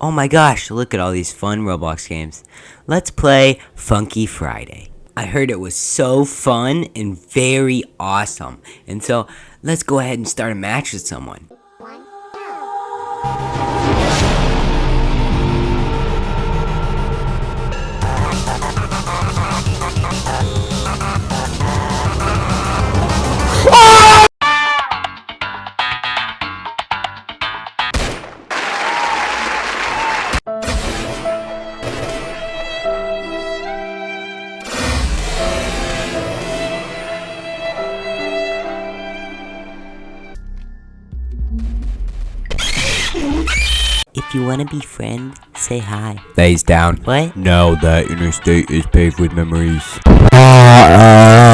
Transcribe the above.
Oh my gosh, look at all these fun Roblox games. Let's play Funky Friday. I heard it was so fun and very awesome. And so, let's go ahead and start a match with someone. If you want to be friends, say hi. Lays down. What? Now that interstate is paved with memories. Uh,